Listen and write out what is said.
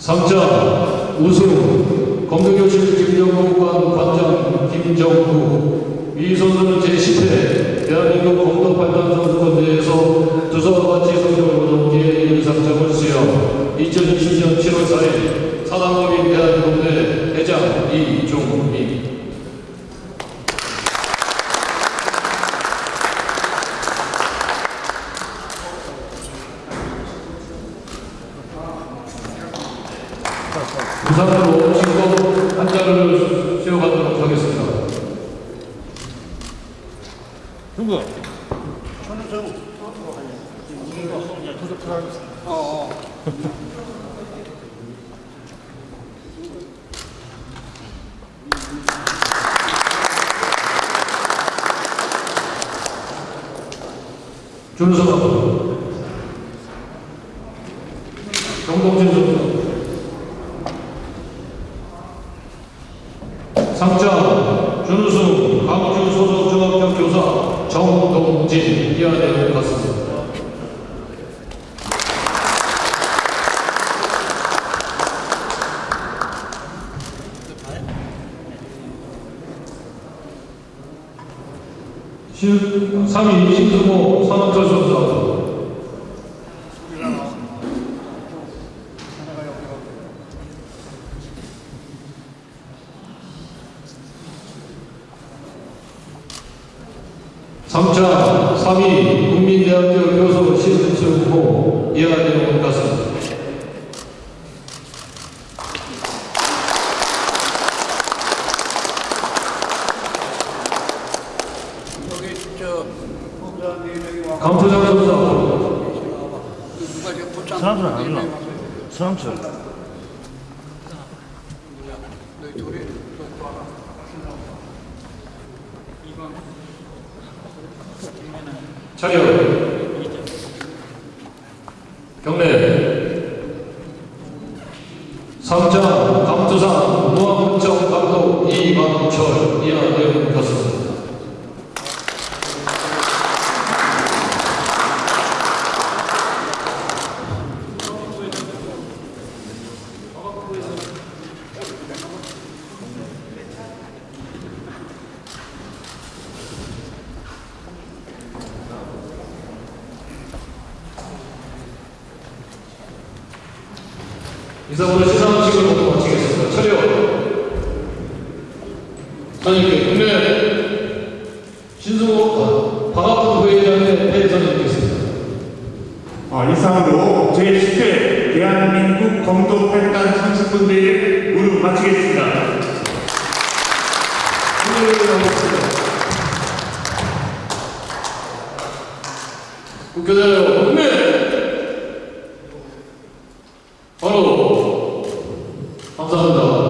3점 우승 검도교실 김정국관 관장 김정국 이 선수는 제10회 대한민국 검도팔단 선수권 대회에서 두서와 같이 성적을 거둔 기회 부산으로 지금 한 자를 세워가도록 하겠습니다. 누구? 준수가 정동진 선수 3점 준우승 광주 소속 중학교 교사 정동진 이하 내용 같습니다. 시, 3위 신수고 산업자수사 3차 3위 국민대학교 교수 신승수 후보 이하 내용은 같습니다. 감투장 선수 앞으로 사람들 안 하려나? 사람들 너희 둘이 이건 차렷 경례. 삼장 감투상 무한문정 감독 이만철 이하대로 갔습니다. 이상으로 시상식을 모두 마치겠습니다. 차렷. 선생님께 국내 신승호 박학근 부회장의 회의선을 드리겠습니다. 어, 이상으로 제10회 대한민국 검도 팔단 선수권 대회 무릎 마치겠습니다. 국교대로 국내